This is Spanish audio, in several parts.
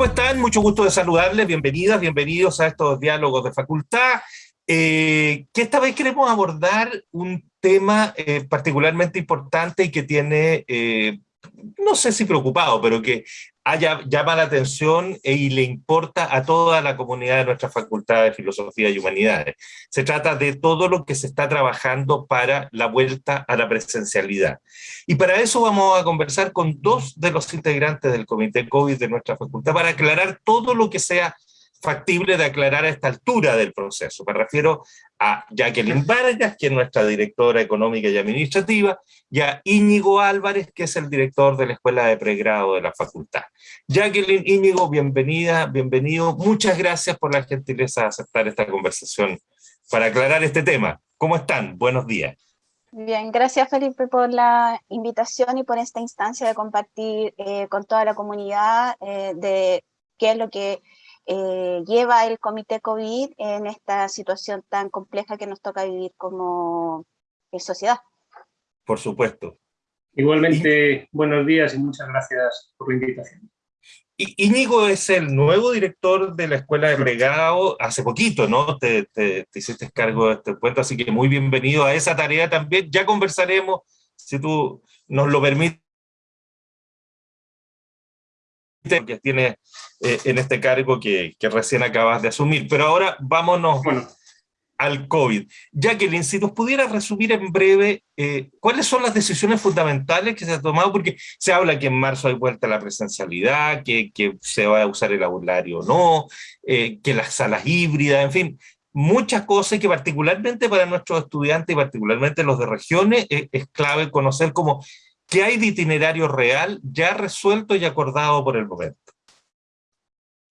¿Cómo están? Mucho gusto de saludarles, bienvenidas, bienvenidos a estos diálogos de facultad, eh, que esta vez queremos abordar un tema eh, particularmente importante y que tiene, eh, no sé si preocupado, pero que haya, llama la atención e, y le importa a toda la comunidad de nuestra Facultad de Filosofía y Humanidades. Se trata de todo lo que se está trabajando para la vuelta a la presencialidad. Y para eso vamos a conversar con dos de los integrantes del Comité COVID de nuestra facultad para aclarar todo lo que sea factible de aclarar a esta altura del proceso. Me refiero a Jacqueline Vargas, que es nuestra directora económica y administrativa, y a Íñigo Álvarez, que es el director de la Escuela de Pregrado de la Facultad. Jacqueline, Íñigo, bienvenida, bienvenido. Muchas gracias por la gentileza de aceptar esta conversación para aclarar este tema. ¿Cómo están? Buenos días. Bien, gracias Felipe por la invitación y por esta instancia de compartir eh, con toda la comunidad eh, de qué es lo que eh, lleva el comité COVID en esta situación tan compleja que nos toca vivir como eh, sociedad. Por supuesto. Igualmente, buenos días y muchas gracias por la invitación. Íñigo es el nuevo director de la Escuela de Bregao, hace poquito, ¿no? Te, te, hiciste cargo de este puesto, así que muy bienvenido a esa tarea también. Ya conversaremos, si tú nos lo permites, que tiene eh, en este cargo que, que, recién acabas de asumir. Pero ahora vámonos al COVID. Jacqueline, si nos pudieras resumir en breve eh, cuáles son las decisiones fundamentales que se han tomado, porque se habla que en marzo hay vuelta a la presencialidad, que, que se va a usar el aulario o no, eh, que las salas híbridas, en fin, muchas cosas que particularmente para nuestros estudiantes y particularmente los de regiones es clave conocer cómo ¿Qué hay de itinerario real ya resuelto y acordado por el momento?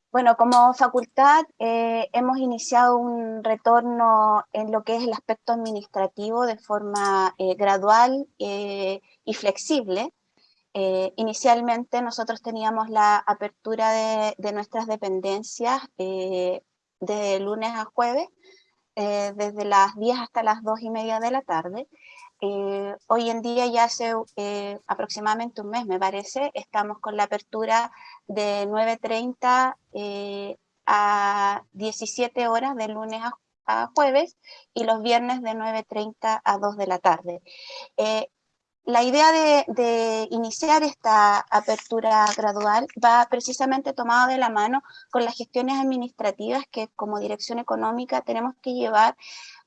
Bueno, como facultad eh, hemos iniciado un retorno en lo que es el aspecto administrativo de forma eh, gradual eh, y flexible. inicialmente nosotros teníamos la apertura de, de nuestras dependencias de lunes a jueves, desde las 10 hasta las 2 y media de la tarde, eh, hoy en día ya hace eh, aproximadamente un mes, me parece, estamos con la apertura de 9.30 eh, a 17 horas de lunes a, jueves y los viernes de 9.30 a 2 de la tarde. la idea de, de, iniciar esta apertura gradual va precisamente tomado de la mano con las gestiones administrativas que como dirección económica tenemos que llevar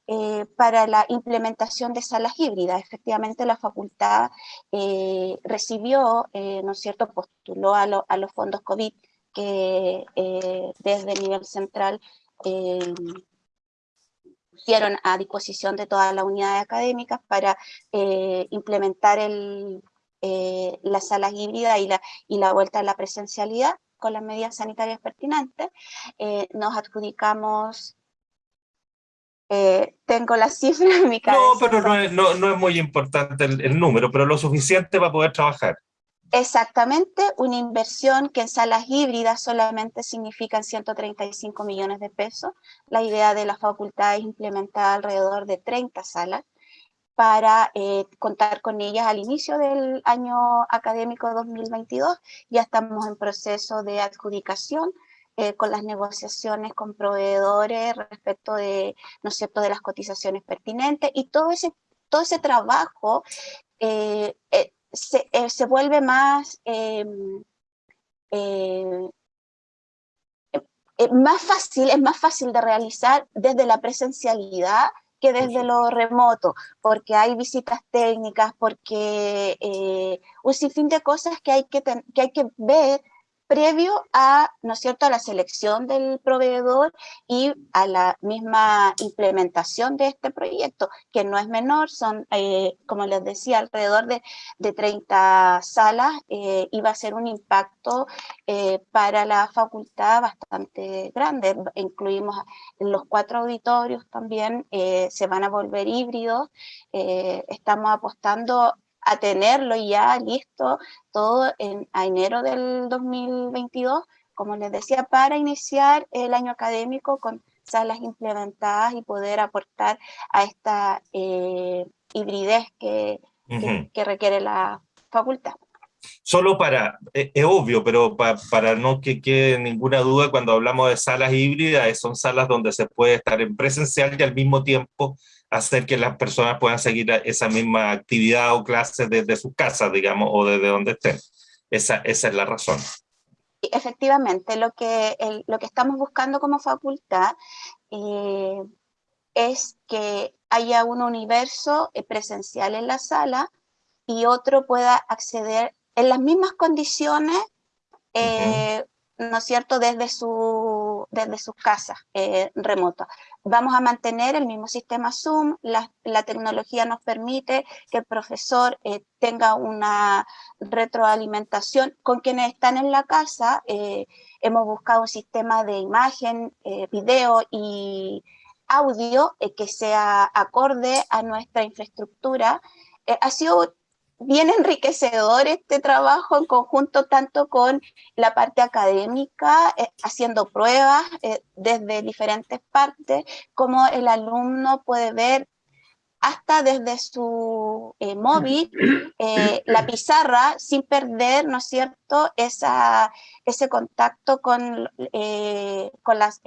eh, para la implementación de salas híbridas. Efectivamente, la facultad eh, recibió, eh, ¿no es cierto?, postuló a, los fondos COVID que desde el nivel central pusieron a disposición de todas las unidades académicas para implementar las salas híbridas y la vuelta a la presencialidad con las medidas sanitarias pertinentes. nos adjudicamos eh, tengo las cifras en mi cabeza. No, pero no es, no, no es muy importante el, el, número, pero lo suficiente para poder trabajar. Exactamente, una inversión que en salas híbridas solamente significan 135 millones de pesos. La idea de la facultad es implementar alrededor de 30 salas para eh, contar con ellas al inicio del año académico 2022. Ya estamos en proceso de adjudicación eh, con las negociaciones con proveedores respecto de, ¿no es cierto?, de las cotizaciones pertinentes y todo ese, todo ese trabajo eh, eh, se, se, vuelve más, más fácil, es más fácil de realizar desde la presencialidad que desde lo remoto, porque hay visitas técnicas, porque un sinfín de cosas que hay que, que, hay que ver previo a, ¿no es cierto?, a la selección del proveedor y a la misma implementación de este proyecto, que no es menor, son, eh, como les decía, alrededor de, de 30 salas, eh, y va a ser un impacto eh, para la facultad bastante grande. Incluimos los cuatro auditorios también, se van a volver híbridos, estamos apostando a tenerlo ya listo todo en a enero del 2022, como les decía, para iniciar el año académico con salas implementadas y poder aportar a esta eh, hibridez que, que, requiere la facultad. Solo para, es, obvio, pero para no que quede ninguna duda, cuando hablamos de salas híbridas, son salas donde se puede estar en presencial y al mismo tiempo hacer que las personas puedan seguir esa misma actividad o clase desde sus casas, digamos, o desde donde estén. Esa, esa es la razón. Efectivamente, lo que, lo que estamos buscando como facultad eh, es que haya un universo eh, presencial en la sala y otro pueda acceder en las mismas condiciones, eh, ¿no es cierto?, desde, su, desde sus casas eh, remotas. Vamos a mantener el mismo sistema Zoom, la, tecnología nos permite que el profesor eh, tenga una retroalimentación con quienes están en la casa. hemos buscado un sistema de imagen, video y audio que sea acorde a nuestra infraestructura. ha sido bien enriquecedor este trabajo en conjunto tanto con la parte académica, eh, haciendo pruebas eh, desde diferentes partes, como el alumno puede ver hasta desde su eh, móvil la pizarra sin perder, ¿no es cierto?, Esa, ese contacto con, con, las,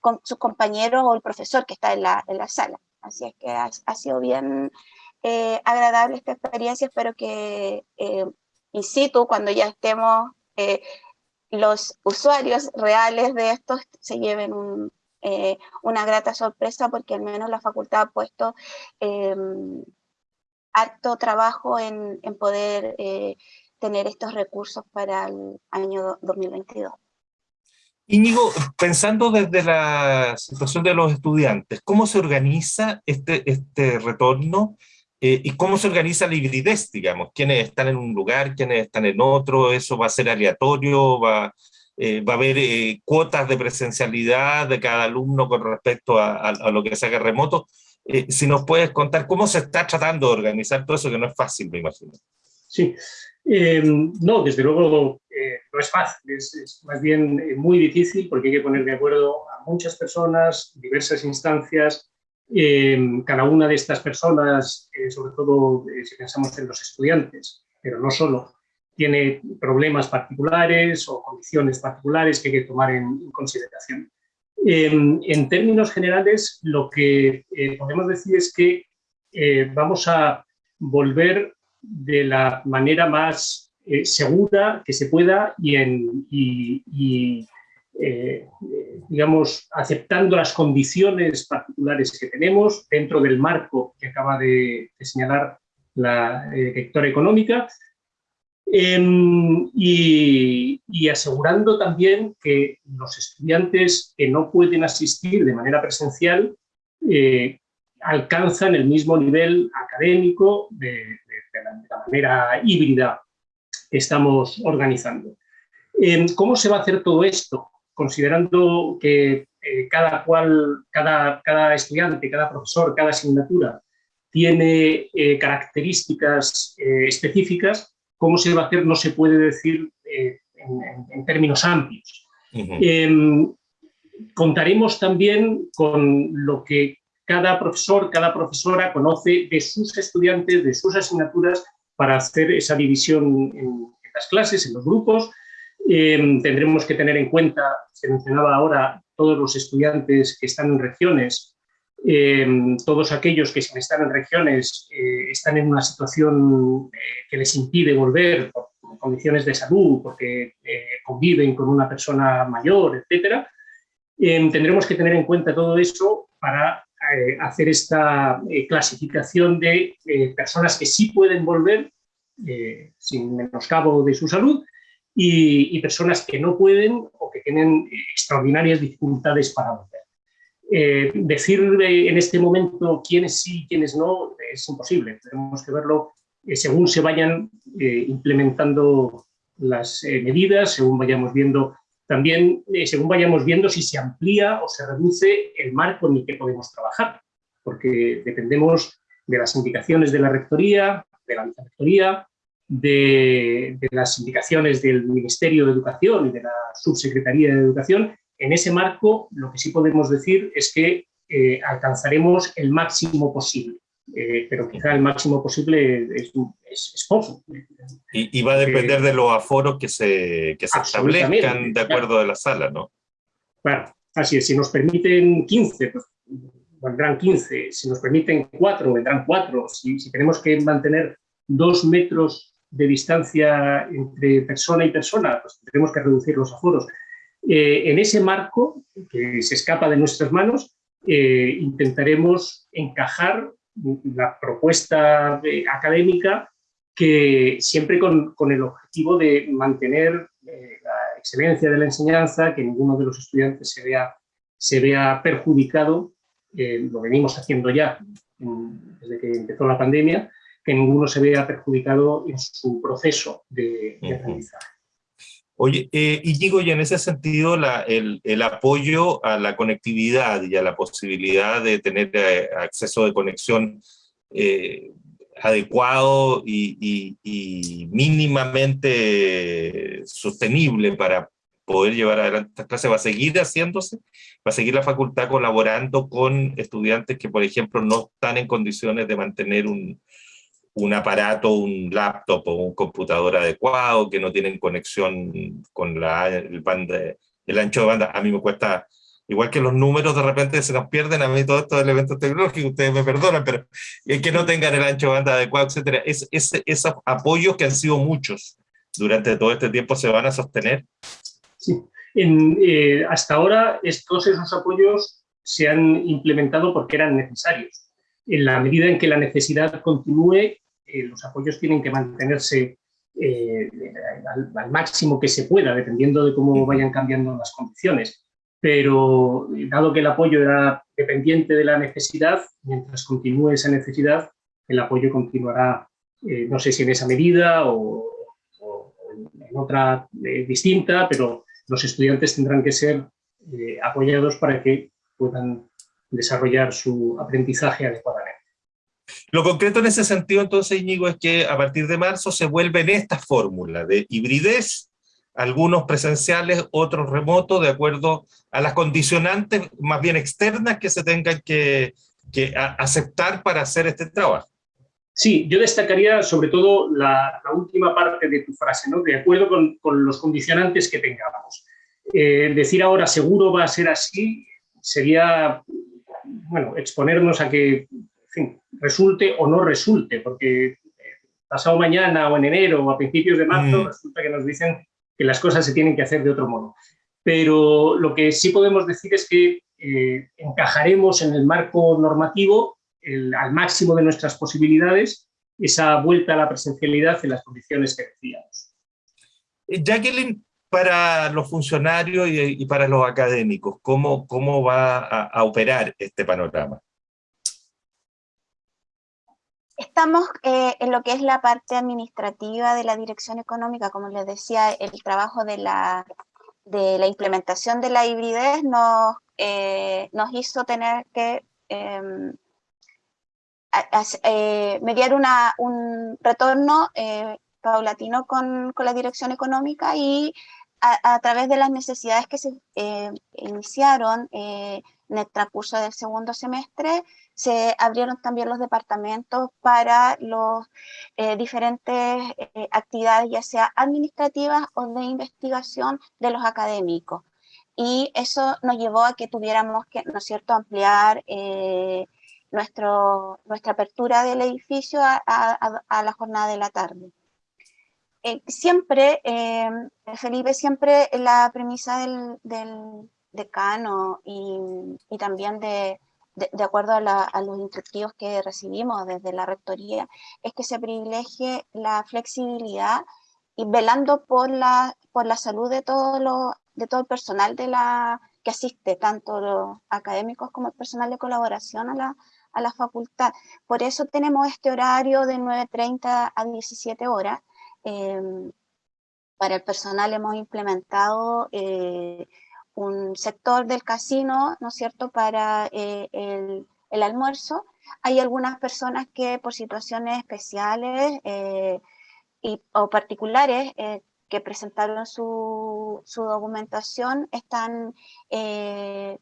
con sus compañeros o el profesor que está en la, en la sala. Así es que ha, ha sido bien eh, agradable esta experiencia. Espero que eh, in situ, cuando ya estemos eh, los usuarios reales de esto, se lleven una grata sorpresa porque al menos la facultad ha puesto em, harto trabajo en, en poder tener estos recursos para el año 2022. Íñigo, pensando desde la situación de los estudiantes, ¿cómo se organiza este, este retorno eh, ¿Y cómo se organiza la hibridez, digamos? ¿Quiénes están en un lugar, quiénes están en otro? ¿Eso va a ser aleatorio? ¿Va, eh, va a haber eh, cuotas de presencialidad de cada alumno con respecto a, lo que se haga remoto? si nos puedes contar cómo se está tratando de organizar todo eso, que no es fácil, me imagino. Sí, no, desde luego no es fácil, es, es, más bien muy difícil porque hay que poner de acuerdo a muchas personas, diversas instancias, eh, cada una de estas personas, eh, sobre todo eh, si pensamos en los estudiantes, pero no solo, tiene problemas particulares o condiciones particulares que hay que tomar en, consideración. en términos generales, lo que podemos decir es que vamos a volver de la manera más segura que se pueda y, en, y eh, digamos, aceptando las condiciones particulares que tenemos dentro del marco que acaba de, señalar la eh, directora económica em, y, asegurando también que los estudiantes que no pueden asistir de manera presencial eh, alcanzan el mismo nivel académico de, la, manera híbrida que estamos organizando. Em, ¿Cómo se va a hacer todo esto? Considerando que eh, cada cual, cada, cada estudiante, cada profesor, cada asignatura tiene eh, características eh, específicas, cómo se va a hacer no se puede decir en, términos amplios. Em, contaremos también con lo que cada profesor, cada profesora conoce de sus estudiantes, de sus asignaturas, para hacer esa división en las clases, en los grupos, Em, tendremos que tener en cuenta, se mencionaba ahora, todos los estudiantes que están en regiones, em, todos aquellos que sin estar en regiones eh, están en una situación eh, que les impide volver por, condiciones de salud, porque eh, conviven con una persona mayor, etc. Em, tendremos que tener en cuenta todo eso para hacer esta clasificación de personas que sí pueden volver sin menoscabo de su salud y, personas que no pueden o que tienen extraordinarias dificultades para volver. Eh, decir en este momento quiénes sí y quiénes no es imposible. Tenemos que verlo eh, según se vayan eh, implementando las medidas, según vayamos viendo también, según vayamos viendo si se amplía o se reduce el marco en el que podemos trabajar, porque dependemos de las indicaciones de la Rectoría, de la Vicerrectoría, de, las indicaciones del Ministerio de Educación y de la Subsecretaría de Educación, en ese marco lo que sí podemos decir es que eh, alcanzaremos el máximo posible. pero quizá el máximo posible es, es, poco. Y, va a depender de los aforos que se, que se establezcan de acuerdo a la sala, ¿no? Claro, así es. Si nos permiten 15, pues vendrán 15. Si nos permiten 4, vendrán 4. Si, si tenemos que mantener dos metros de distancia entre persona y persona, pues tenemos que reducir los aforos. Eh, en ese marco, que se escapa de nuestras manos, eh, intentaremos encajar la propuesta académica que siempre con, el objetivo de mantener eh, la excelencia de la enseñanza, que ninguno de los estudiantes se vea, se vea perjudicado, lo venimos haciendo ya desde que empezó la pandemia, que ninguno se vea perjudicado en su proceso de, aprendizaje. Oye, eh, y digo, y en ese sentido, el, el, apoyo a la conectividad y a la posibilidad de tener eh, acceso de conexión eh, adecuado y, y, mínimamente sostenible para poder llevar adelante esta clase, ¿va a seguir haciéndose? ¿Va a seguir la facultad colaborando con estudiantes que, por ejemplo, no están en condiciones de mantener un, un aparato, un laptop o un computador adecuado, que no tienen conexión con la, el, banda, el ancho de banda. A mí me cuesta, igual que los números de repente se nos pierden, a mí todo esto del evento tecnológico, ustedes me perdonan, pero es que no tengan el ancho de banda adecuado, etcétera. Es, es, esos apoyos que han sido muchos durante todo este tiempo se van a sostener. Sí. En, eh, hasta ahora todos esos apoyos se han implementado porque eran necesarios. En la medida en que la necesidad continúe, eh, los apoyos tienen que mantenerse eh, al, máximo que se pueda, dependiendo de cómo vayan cambiando las condiciones. Pero dado que el apoyo era dependiente de la necesidad, mientras continúe esa necesidad, el apoyo continuará, eh, no sé si en esa medida o, en otra distinta, pero los estudiantes tendrán que ser apoyados para que puedan desarrollar su aprendizaje adecuadamente. Lo concreto en ese sentido, entonces, Íñigo, es que a partir de marzo se vuelve en esta fórmula de hibridez, algunos presenciales, otros remotos, de acuerdo a las condicionantes más bien externas que se tengan que, aceptar para hacer este trabajo. Sí, yo destacaría sobre todo la, última parte de tu frase, ¿no? de acuerdo con, los condicionantes que tengamos. Eh, decir ahora seguro va a ser así sería bueno, exponernos a que fin, resulte o no resulte, porque eh, pasado mañana o en enero o a principios de marzo mm. resulta que nos dicen que las cosas se tienen que hacer de otro modo. Pero lo que sí podemos decir es que eh, encajaremos en el marco normativo al máximo de nuestras posibilidades esa vuelta a la presencialidad en las condiciones que decíamos. Eh, Jacqueline, para los funcionarios y, para los académicos, ¿cómo, cómo va a operar este panorama? Estamos eh, en lo que es la parte administrativa de la dirección económica, como les decía, el trabajo de la, de la implementación de la hibridez nos, eh, nos hizo tener que em, eh, mediar una, un retorno paulatino con, con, la dirección económica y a, través de las necesidades que se iniciaron en el transcurso del segundo semestre, se abrieron también los departamentos para las eh, diferentes eh, actividades, ya sea administrativas o de investigación de los académicos. Y eso nos llevó a que tuviéramos que, ¿no es cierto?, ampliar eh, nuestro, nuestra apertura del edificio a, la jornada de la tarde. Siempre, Felipe, siempre la premisa del, del decano y, y también de, de, acuerdo a, los instructivos que recibimos desde la rectoría, es que se privilegie la flexibilidad y velando por la, por la salud de todo, lo, de todo el personal de la, que asiste, tanto los académicos como el personal de colaboración a la, a la facultad. Por eso tenemos este horario de 9.30 a 17 horas. Em, para el personal hemos implementado eh, un sector del casino, ¿no es cierto?, para eh, el, almuerzo. Hay algunas personas que por situaciones especiales eh, y, o particulares eh, que presentaron su, su documentación están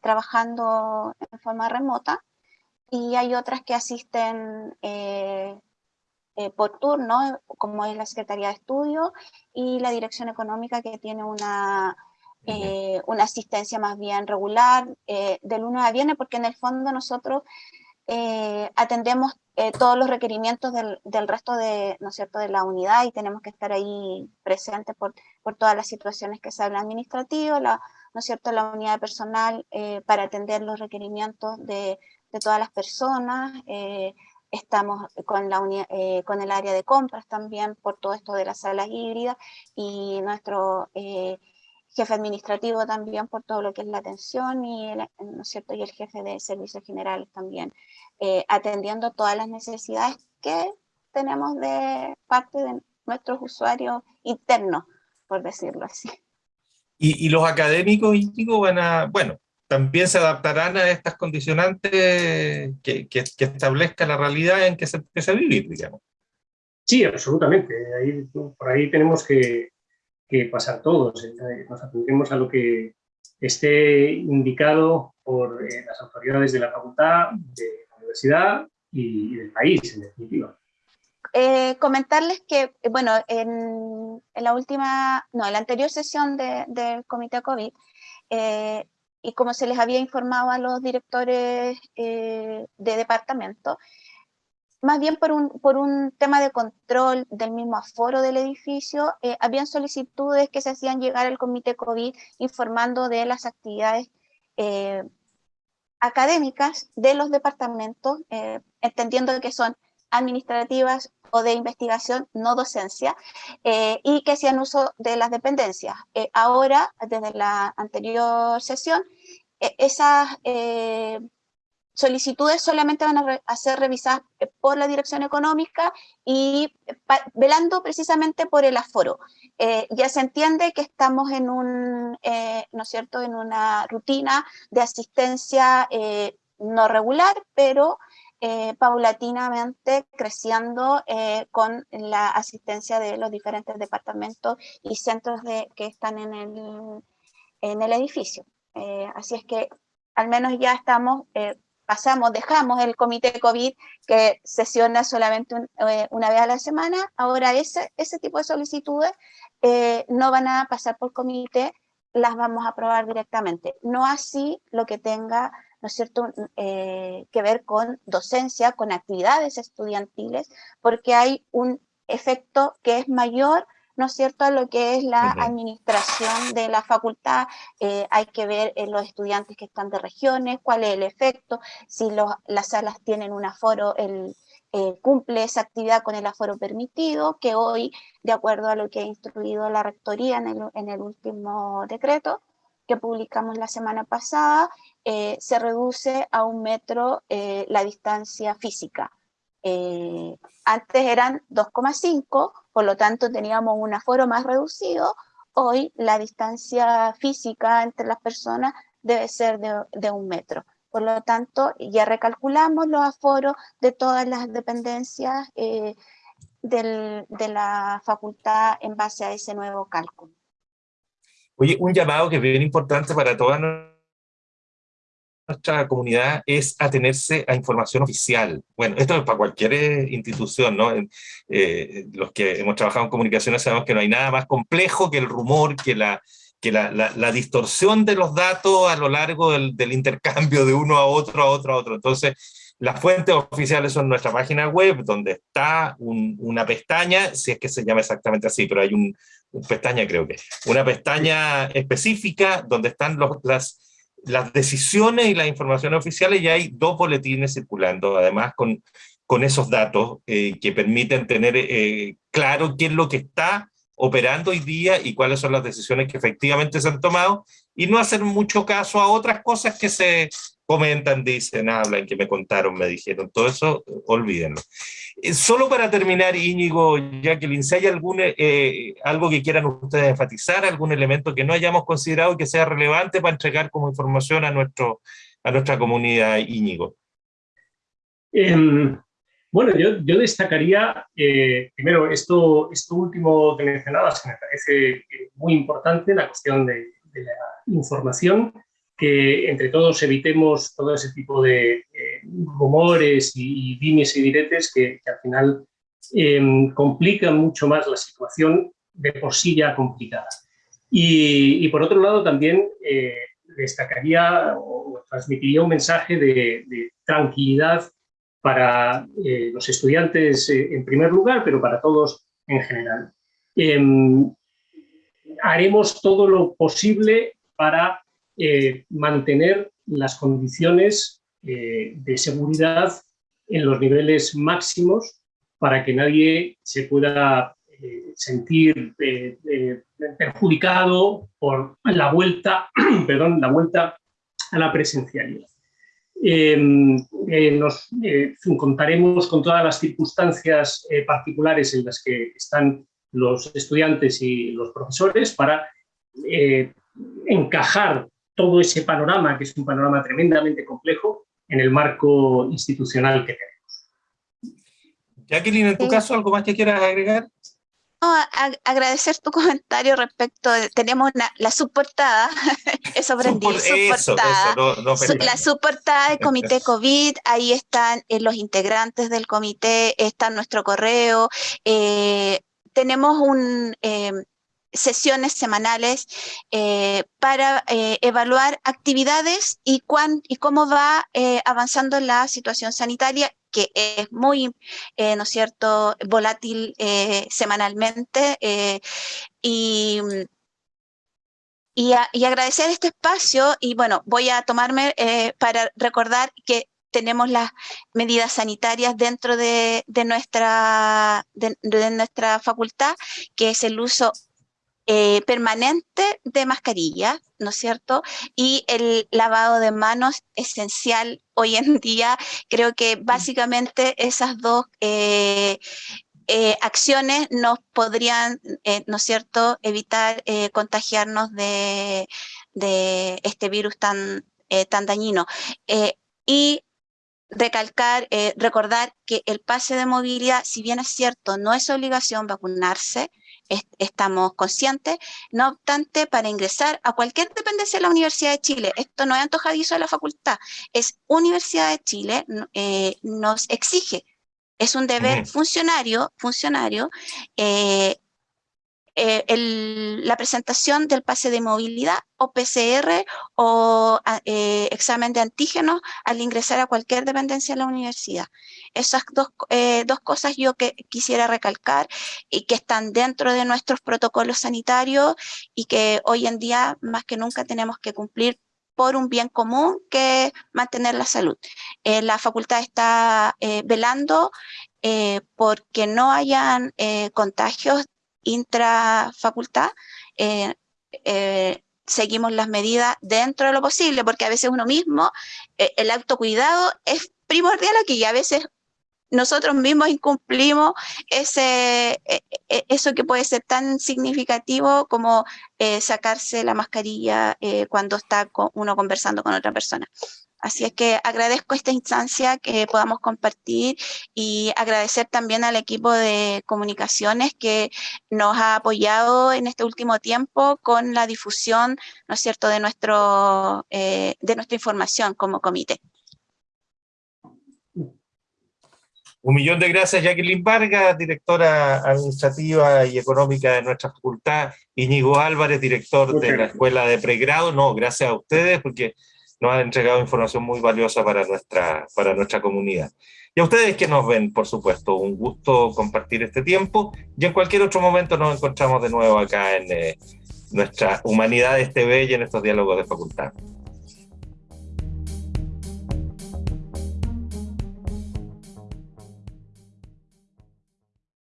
trabajando en forma remota, y hay otras que asisten eh, eh, por turno, como es la Secretaría de Estudio y la Dirección Económica que tiene una, eh, una asistencia más bien regular de lunes a viernes, porque en el fondo nosotros atendemos todos los requerimientos del, del, resto de, ¿no es cierto? de la unidad y tenemos que estar ahí presentes por, por todas las situaciones que se hablan administrativas, la, ¿no es cierto? la unidad personal para atender los requerimientos de, de todas las personas, eh, estamos con, la eh, con el área de compras también por todo esto de las salas híbridas y nuestro eh, jefe administrativo también por todo lo que es la atención y el, ¿no es cierto? y el jefe de servicios generales también atendiendo todas las necesidades que tenemos de parte de nuestros usuarios internos, por decirlo así. Y, los académicos, van a, bueno, también se adaptarán a estas condicionantes que, que, establezca la realidad en que se empieza a vivir, digamos. Sí, absolutamente. Ahí, por ahí tenemos que, que pasar todos. Eh, nos atendemos a lo que esté indicado por eh, las autoridades de la facultad, de la universidad y, del país, en definitiva. Eh, comentarles que, bueno, en, en, la última, no, en la anterior sesión de, del Comité COVID, eh, y como se les había informado a los directores eh, de departamento, más bien por un, por un tema de control del mismo aforo del edificio, eh, habían solicitudes que se hacían llegar al comité COVID informando de las actividades eh, académicas de los departamentos, entendiendo que son administrativas o de investigación, no docencia, eh, y que hacían uso de las dependencias. Eh, ahora, desde la anterior sesión, eh, esas solicitudes solamente van a, ser revisadas por la dirección económica y velando precisamente por el aforo. ya se entiende que estamos en un, ¿no es cierto?, en una rutina de asistencia no regular, pero eh, paulatinamente creciendo eh, con la asistencia de los diferentes departamentos y centros que están en el, en el edificio. Eh, así es que al menos ya estamos, pasamos, dejamos el comité COVID que sesiona solamente una vez a la semana, ahora ese, ese tipo de solicitudes no van a pasar por comité, las vamos a aprobar directamente. No así lo que tenga ¿no es cierto?, eh, que ver con docencia, con actividades estudiantiles, porque hay un efecto que es mayor ¿no es cierto?, a lo que es la administración de la facultad, eh, hay que ver en los estudiantes que están de regiones, cuál es el efecto, si las salas tienen un aforo, el, eh, cumple esa actividad con el aforo permitido, que hoy, de acuerdo a lo que ha instruido la rectoría en el, en el último decreto, que publicamos la semana pasada, eh, se reduce a un metro eh, la distancia física. Eh, antes eran 2,5, por lo tanto teníamos un aforo más reducido, hoy la distancia física entre las personas debe ser de, un metro. Por lo tanto, ya recalculamos los aforos de todas las dependencias de la facultad en base a ese nuevo cálculo. Oye, un llamado que es bien importante para toda nuestra comunidad es atenerse a información oficial. Bueno, esto es para cualquier eh, institución, ¿no? Eh, los que hemos trabajado en comunicaciones sabemos que no hay nada más complejo que el rumor, que la, que la, la, distorsión de los datos a lo largo del, del, intercambio de uno a otro, a otro, a otro. Entonces, las fuentes oficiales son nuestra página web, donde está una pestaña, si es que se llama exactamente así, pero hay un, pestaña creo que, una pestaña específica donde están las, decisiones y las informaciones oficiales y hay dos boletines circulando, además con, con esos datos eh, que permiten tener eh, claro qué es lo que está operando hoy día y cuáles son las decisiones que efectivamente se han tomado y no hacer mucho caso a otras cosas que se comentan, dicen, hablan, que me contaron, me dijeron, todo eso, olvídenlo. Eh, solo para terminar, Íñigo, Jacqueline, si hay algún, eh, algo que quieran ustedes enfatizar, algún elemento que no hayamos considerado que sea relevante para entregar como información a, nuestro, a nuestra comunidad, Íñigo. Em, bueno, yo, yo destacaría, eh, primero, esto, esto último que mencionabas, que me parece muy importante, la cuestión de, de la información, que entre todos evitemos todo ese tipo de eh, rumores y, dimes y diretes que, al final em, complican mucho más la situación de por sí ya complicada. Y, por otro lado también eh, destacaría o transmitiría un mensaje de, tranquilidad para eh, los estudiantes en primer lugar, pero para todos en general. Em, haremos todo lo posible para eh, mantener las condiciones eh, de seguridad en los niveles máximos para que nadie se pueda eh, sentir perjudicado por la vuelta, perdón, la vuelta a la presencialidad. Em, nos contaremos con todas las circunstancias particulares en las que están los estudiantes y los profesores para encajar todo ese panorama, que es un panorama tremendamente complejo, en el marco institucional que tenemos. Jacqueline, en tu caso, ¿algo más que quieras agregar? No, agradecer tu comentario respecto, tenemos la subportada, eso aprendí, subportada, la subportada del comité COVID, ahí están eh, los integrantes del comité, está nuestro correo, eh, tenemos un, eh, sesiones semanales eh, para eh, evaluar actividades y, cuán, y cómo va eh, avanzando la situación sanitaria que es muy, ¿no es cierto?, volátil semanalmente. Y, y, agradecer este espacio y bueno, voy a tomarme para recordar que tenemos las medidas sanitarias dentro de, de nuestra, de, nuestra facultad, que es el uso eh, permanente de mascarilla, ¿no es cierto? Y el lavado de manos esencial hoy en día. Creo que básicamente esas dos eh, eh, acciones nos podrían, ¿no es cierto?, evitar contagiarnos de, de, este virus tan, tan dañino. y recalcar, recordar que el pase de movilidad, si bien es cierto, no es obligación vacunarse, estamos conscientes. No obstante, para ingresar a cualquier dependencia de la Universidad de Chile, esto no es antojadizo de la facultad, es Universidad de Chile, eh, nos exige, es un deber funcionario, funcionario eh, eh, la presentación del pase de movilidad o PCR o eh, examen de antígenos al ingresar a cualquier dependencia de la universidad. Esas dos, eh, dos cosas yo que quisiera recalcar y que están dentro de nuestros protocolos sanitarios y que hoy en día más que nunca tenemos que cumplir por un bien común que mantener la salud. la facultad está velando porque no hayan contagios intrafacultad, eh, eh, seguimos las medidas dentro de lo posible, porque a veces uno mismo, eh, el autocuidado es primordial aquí y a veces nosotros mismos incumplimos ese, eso que puede ser tan significativo como sacarse la mascarilla cuando está uno conversando con otra persona. Así es que agradezco esta instancia que podamos compartir y agradecer también al equipo de comunicaciones que nos ha apoyado en este último tiempo con la difusión, ¿no es cierto?, de, nuestro, eh, de nuestra información como comité. Un millón de gracias, Jacqueline Vargas, directora administrativa y económica de nuestra facultad, Íñigo Álvarez, director de la Escuela de Pregrado. No, gracias a ustedes, porque nos han entregado información muy valiosa para nuestra, para nuestra comunidad. Y a ustedes que nos ven, por supuesto, un gusto compartir este tiempo y en cualquier otro momento nos encontramos de nuevo acá en eh, nuestra Humanidades TV y en estos diálogos de facultad.